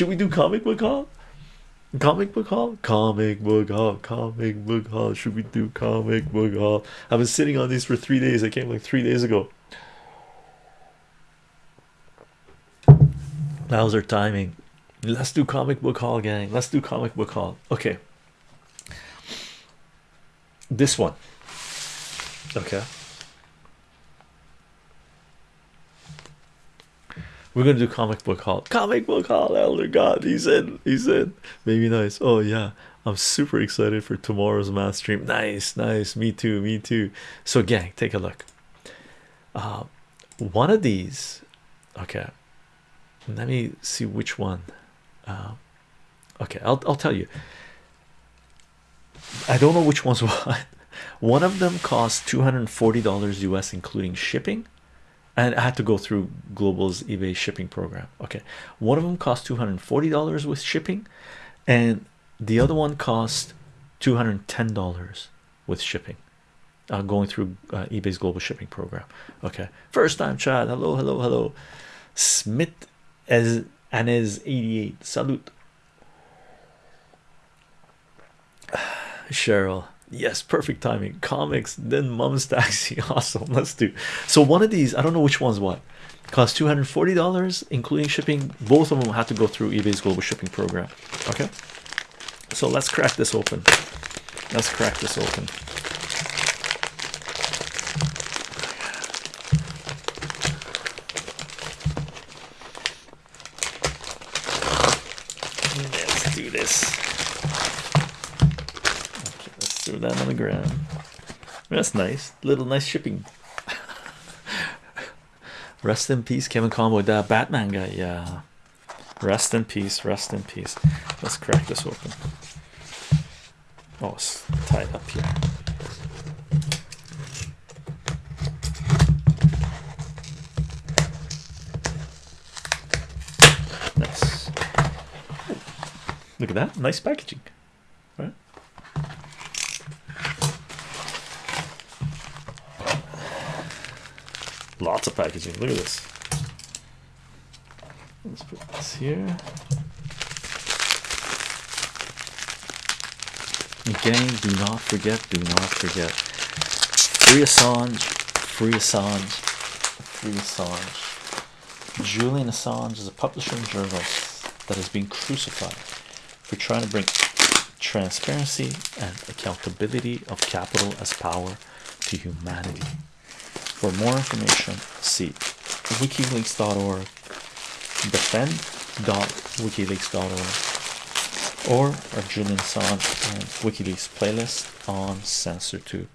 Should we do comic book haul? Comic book haul? Comic book haul, comic book haul. Should we do comic book haul? I've been sitting on these for three days. I came like three days ago. How's our timing? Let's do comic book haul, gang. Let's do comic book haul. Okay. This one. Okay. We're gonna do comic book haul. Comic book haul, Elder God. He's in. He's in. Maybe nice. Oh yeah. I'm super excited for tomorrow's math stream. Nice, nice. Me too, me too. So, gang, take a look. Uh, one of these, okay. Let me see which one. Uh, okay, I'll I'll tell you. I don't know which one's what. One of them costs two hundred and forty dollars US, including shipping and I had to go through Global's eBay shipping program. Okay, one of them cost two hundred forty dollars with shipping, and the other one cost two hundred ten dollars with shipping. Uh, going through uh, eBay's global shipping program. Okay, first time chat. Hello, hello, hello. Smith as and is eighty eight. Salute. Cheryl yes perfect timing. Comics then mom's taxi awesome. Let's do. So one of these i don't know which one's what. Cost 240 dollars including shipping. Both of them had to go through ebay's global shipping program. Okay? So let's crack this open. Let's crack this open let's do this throw that on the ground. That's nice. Little nice shipping. rest in peace, Kevin Conroy. That Batman guy. Yeah. Rest in peace. Rest in peace. Let's crack this open. Oh, it's tied up here. Nice. Look at that. Nice packaging. Lots of packaging. Look at this. Let's put this here. Gang, do not forget, do not forget. Free Assange, free Assange, free Assange. Julian Assange is a publisher and journalist that has been crucified for trying to bring transparency and accountability of capital as power to humanity. For more information, see wikileaks.org, defend.wikileaks.org, or our Julian Assange and WikiLeaks playlist on CensorTube.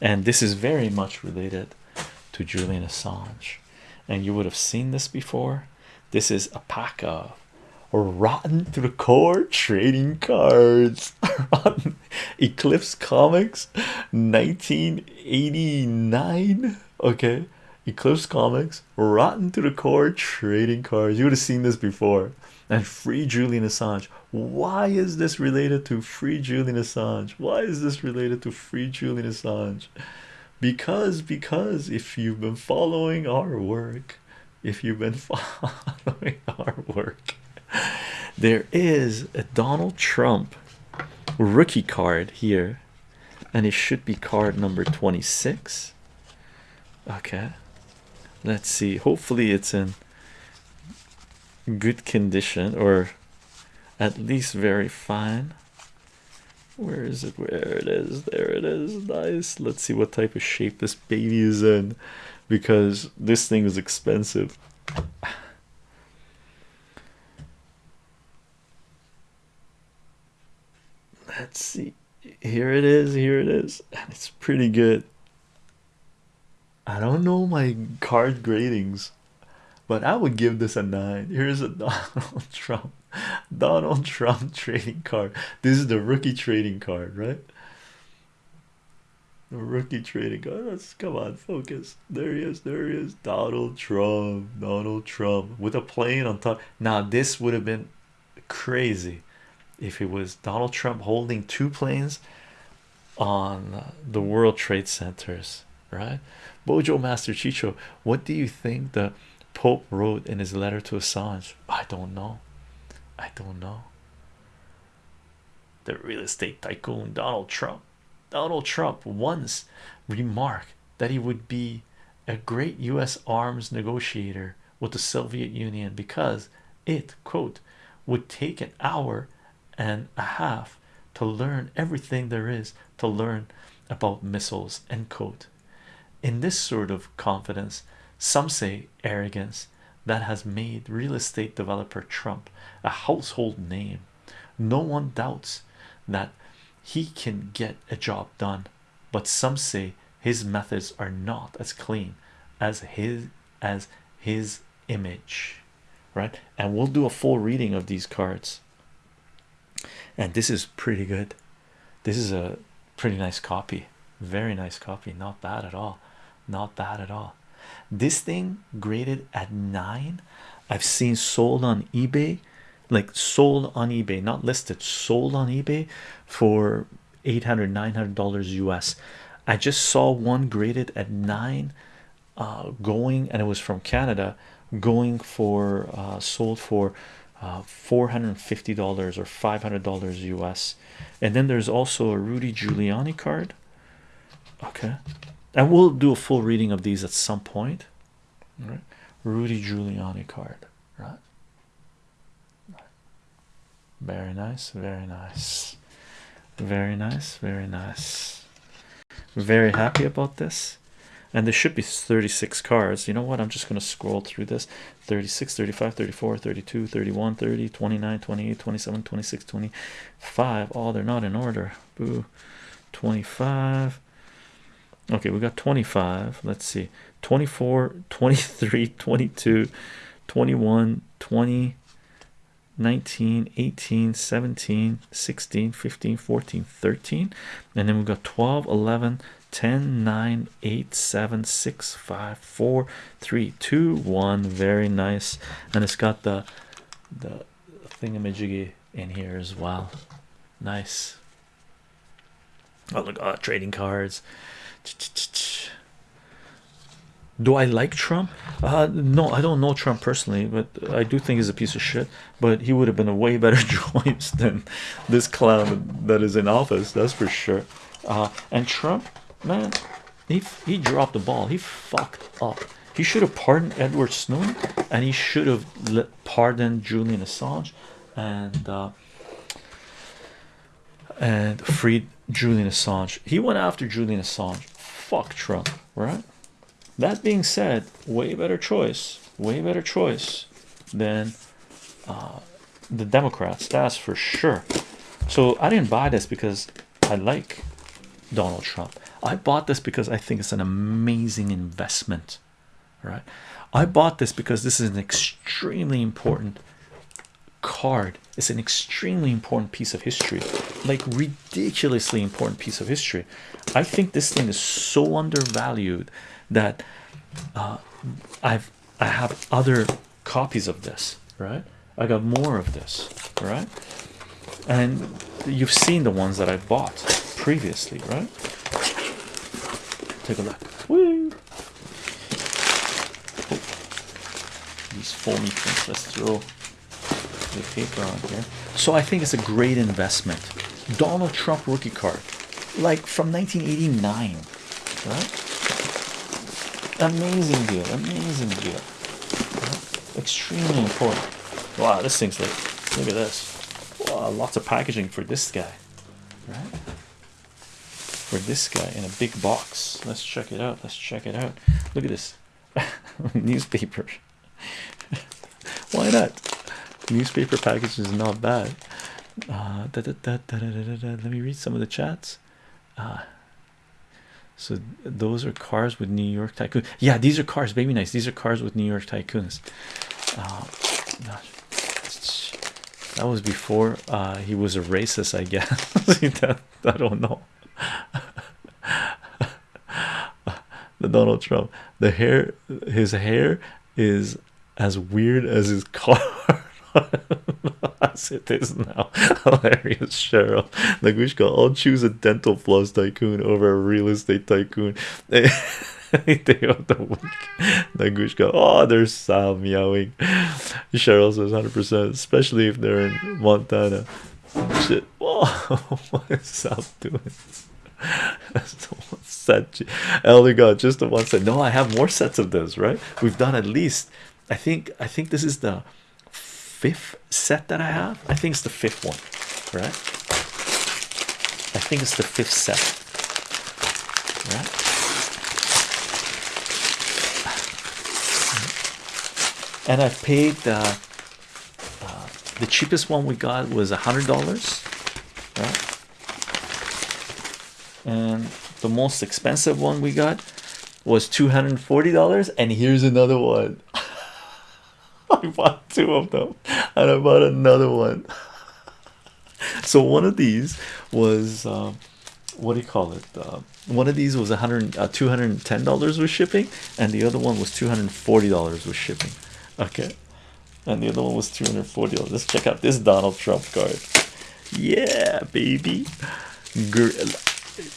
And this is very much related to Julian Assange. And you would have seen this before. This is a pack of rotten to the core trading cards. Eclipse Comics 1989 okay. Eclipse comics rotten to the core trading cards. You would have seen this before. And free julian assange. Why is this related to free julian assange? Why is this related to free julian assange? Because because if you've been following our work if you've been following our work there is a donald trump rookie card here and it should be card number 26 okay. Let's see. Hopefully it's in good condition or at least very fine. Where is it? Where it is? There it is. Nice. Let's see what type of shape this baby is in because this thing is expensive. Let's see. Here it is. Here it is. And it's pretty good I don't know my card gradings, but I would give this a nine. Here's a Donald Trump, Donald Trump trading card. This is the rookie trading card, right? The rookie trading card. Let's come on, focus. There he is. There he is. Donald Trump. Donald Trump with a plane on top. Now this would have been crazy if it was Donald Trump holding two planes on the World Trade Centers, right? Bojo Master Chicho, what do you think the Pope wrote in his letter to Assange? I don't know. I don't know. The real estate tycoon Donald Trump. Donald Trump once remarked that he would be a great US arms negotiator with the Soviet Union because it quote would take an hour and a half to learn everything there is to learn about missiles end quote in this sort of confidence some say arrogance that has made real estate developer Trump a household name. No one doubts that he can get a job done but some say his methods are not as clean as his as his image right? And we'll do a full reading of these cards. And this is pretty good. This is a pretty nice copy. Very nice copy. Not bad at all not bad at all. This thing graded at nine i've seen sold on ebay like sold on ebay not listed sold on ebay for 800 900 dollars us i just saw one graded at nine uh, going and it was from canada going for uh, sold for uh, 450 dollars or 500 dollars us and then there's also a rudy giuliani card. Okay and we'll do a full reading of these at some point. Right rudy giuliani card right? Very nice very nice. Very nice very nice. Very happy about this. And there should be 36 cards. You know what? I'm just going to scroll through this. 36 35 34 32 31 30 29 28 27 26 25 oh they're not in order. Boo. 25 okay we got 25 let's see. 24 23 22 21 20 19 18 17 16 15 14 13 and then we've got 12 11 10 9 8 7 6 5 4 3 2 1 very nice. And it's got the the thingamajiggy in here as well. Nice. Oh look uh, trading cards do I like Trump? Uh, no, I don't know Trump personally, but I do think he's a piece of shit. But he would have been a way better choice than this clown that is in office, that's for sure. Uh, and Trump, man, he he dropped the ball. He fucked up. He should have pardoned Edward Snowden, and he should have pardoned Julian Assange, and uh, and freed Julian Assange. He went after Julian Assange. Fuck Trump, right? That being said, way better choice, way better choice than uh, the Democrats. That's for sure. So I didn't buy this because I like Donald Trump. I bought this because I think it's an amazing investment, right? I bought this because this is an extremely important card. It's an extremely important piece of history, like ridiculously important piece of history. I think this thing is so undervalued that uh, I've I have other copies of this, right? I got more of this, right? And you've seen the ones that I bought previously, right? Take a look. Woo! These foamy things. Let's throw the paper on here. So I think it's a great investment. Donald Trump rookie card, like from 1989, right? Amazing deal, amazing deal. Right? Extremely important. Wow, this thing's like, look at this. Wow, lots of packaging for this guy, right? For this guy in a big box. Let's check it out. Let's check it out. Look at this newspaper. Why not? Newspaper package is not bad. Uh, da, da, da, Let me read some of the chats. Uh, so those are cars with New York tycoon. Yeah, these are cars, baby nice. These are cars with New York tycoons. Uh, that was before uh, he was a racist, I guess. that, I don't know. the Donald Trump, the hair, his hair is as weird as his car. as it is now. Hilarious, Cheryl. We I'll choose oh, a dental floss tycoon over a real estate tycoon. Day of the week. Nagushka. Oh, there's Sal meowing. Cheryl says 100%, especially if they're in Montana. Shit. Whoa, what is Sal doing? That's the one set. Elder God, just the one set. No, I have more sets of this, right? We've done at least, I think, I think this is the fifth set that I have. I think it's the fifth one, right? I think it's the fifth set, right? And I paid uh, uh, the cheapest one we got was a hundred dollars, right? And the most expensive one we got was two hundred and forty dollars. And here's another one. I bought two of them, and I bought another one. so one of these was um, what do you call it? Uh, one of these was a hundred, uh, two hundred and ten dollars with shipping, and the other one was two hundred and forty dollars with shipping. Okay, and the other one was two hundred forty dollars. Let's check out this Donald Trump card. Yeah, baby. Gr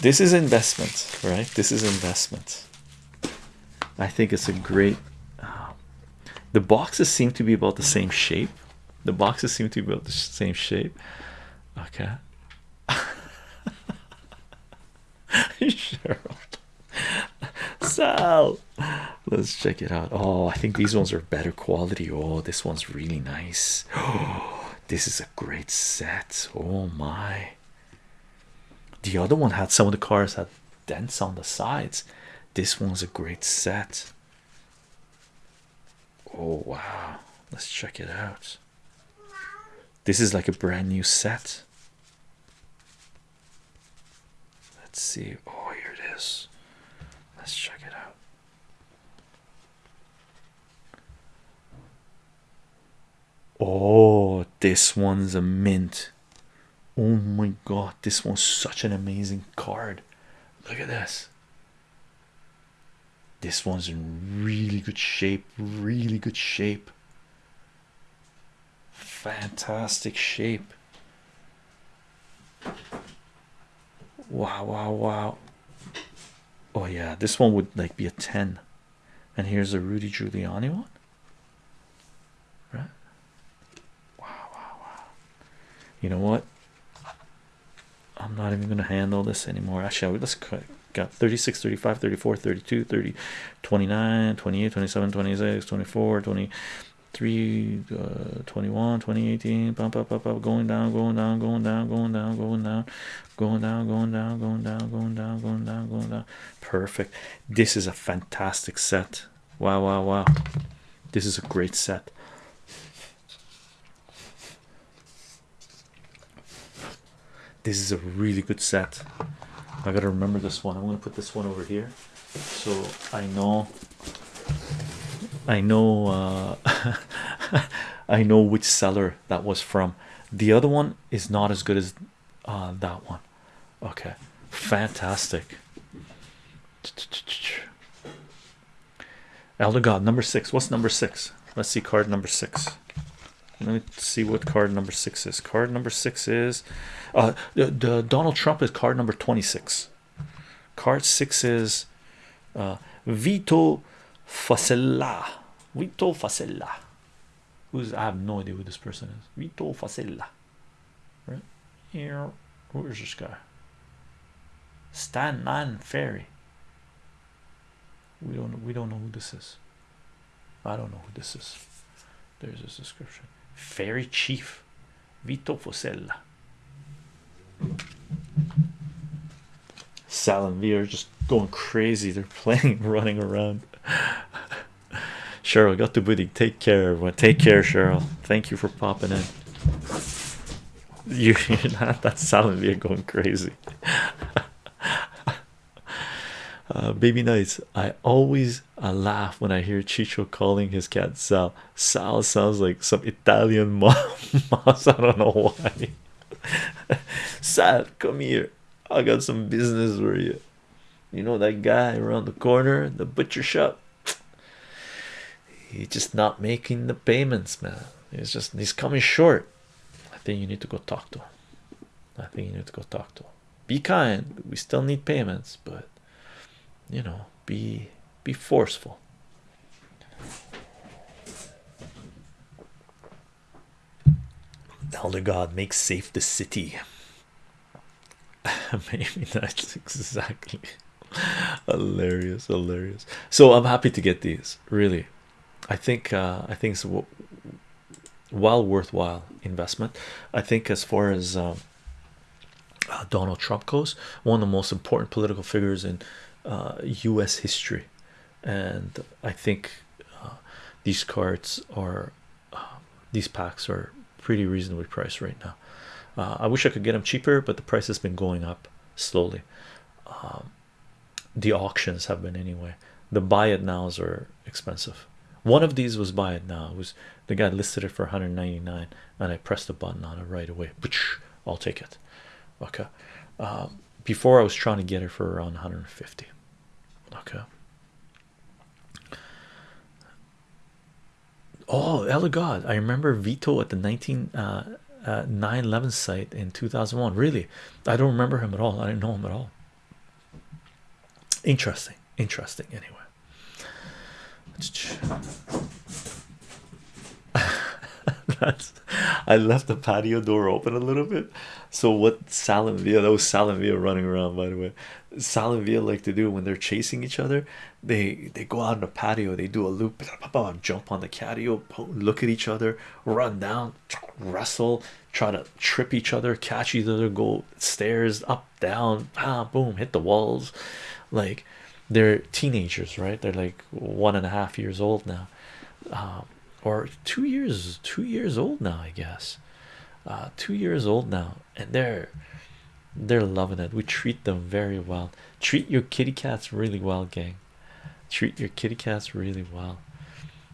this is investment, right? This is investment. I think it's a great. The boxes seem to be about the same shape. The boxes seem to be about the same shape. Okay. Cheryl. Sal. Let's check it out. Oh, I think these ones are better quality. Oh, this one's really nice. Oh, this is a great set. Oh my. The other one had some of the cars had dents on the sides. This one's a great set. Oh wow. Let's check it out. This is like a brand new set. Let's see. Oh, here it is. Let's check it out. Oh, this one's a mint. Oh my god, this one's such an amazing card. Look at this. This one's in really good shape, really good shape. Fantastic shape. Wow, wow, wow. Oh yeah, this one would like be a 10. And here's a Rudy Giuliani one. Right? Wow, wow, wow. You know what? I'm not even to handle this anymore. Actually, let's got 36, 35, 34, 32, 30, 29, 28, 27, 26, 24, 23, uh, 21, 2018, bump, up, up, up, going down, going down, going down, going down, going down, going down, going down, going down, going down, going down, going down. Perfect. This is a fantastic set. Wow, wow, wow. This is a great set. This is a really good set. I gotta remember this one. I'm gonna put this one over here so I know I know uh, I know which seller that was from. The other one is not as good as uh, that one. Okay, fantastic. Elder God number six. What's number six? Let's see card number six. Let me see what card number six is. Card number six is uh the, the Donald Trump is card number 26. Card six is uh Vito Fossella. Vito Fossella. Who's I have no idea who this person is. Vito Fossella. Right here. Who is this guy? Stan Man Ferry. We don't we don't know who this is. I don't know who this is. There's this description. Ferry Chief Vito Fossella. Sal and V are just going crazy. They're playing, running around. Cheryl got to booty. Take care, everyone. Take care, Cheryl. Thank you for popping in. You, you're not that Sal and V are going crazy. Uh, baby nights. I always uh, laugh when I hear Chicho calling his cat Sal. Sal sounds like some Italian mouse. I don't know why. Sal, come here. I got some business for you. You know that guy around the corner, the butcher shop. He's just not making the payments, man. He's just he's coming short. I think you need to go talk to him. I think you need to go talk to him. Be kind. We still need payments, but you know, be be forceful. Elder God makes safe the city. Maybe that's exactly hilarious, hilarious. So I'm happy to get these. Really, I think uh, I think it's well worthwhile investment. I think as far as um, uh, Donald Trump goes, one of the most important political figures in U.S. Uh, history, and I think uh, these cards are these packs are pretty reasonably priced right now. I wish I could get them cheaper, but the price has been going up slowly. Um, the auctions have been anyway. The buy it nows are expensive. One of these was buy it now. It was the guy listed it for 199, and I pressed the button on it right away. I'll take it. Okay. Um, before I was trying to get it for around 150. Okay. Oh, Elder God, I remember Vito at the 19 uh, uh 911 site in 2001. Really, I don't remember him at all. I didn't know him at all. Interesting, interesting. Anyway, I left the patio door open a little bit. So what Salem Villa, that was Salem running around by the way. Salem like to do when they're chasing each other, they they go out on the patio, they do a loop, jump on the patio, look at each other, run down, wrestle, try to trip each other, catch each other, go stairs up, down, ah, boom, hit the walls. Like they're teenagers, right? They're like one and a half years old now, uh, or two years, two years old now, I guess. Uh, two years old now, and they're they're loving it. We treat them very well. Treat your kitty cats really well, gang. Treat your kitty cats really well.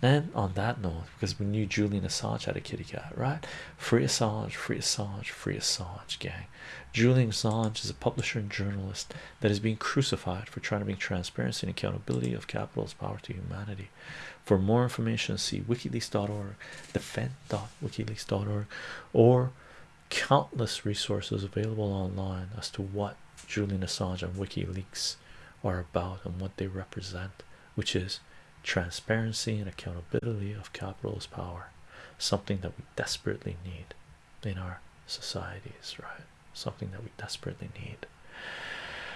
And on that note, because we knew Julian Assange had a kitty cat, right? Free Assange, free Assange, free Assange, gang. Julian Assange is a publisher and journalist that is being crucified for trying to bring transparency and accountability of capital's power to humanity. For more information, see wikileaks.org, defend.wikileaks.org, or countless resources available online as to what Julian Assange and WikiLeaks are about and what they represent, which is transparency and accountability of capitalist power, something that we desperately need in our societies, right? Something that we desperately need.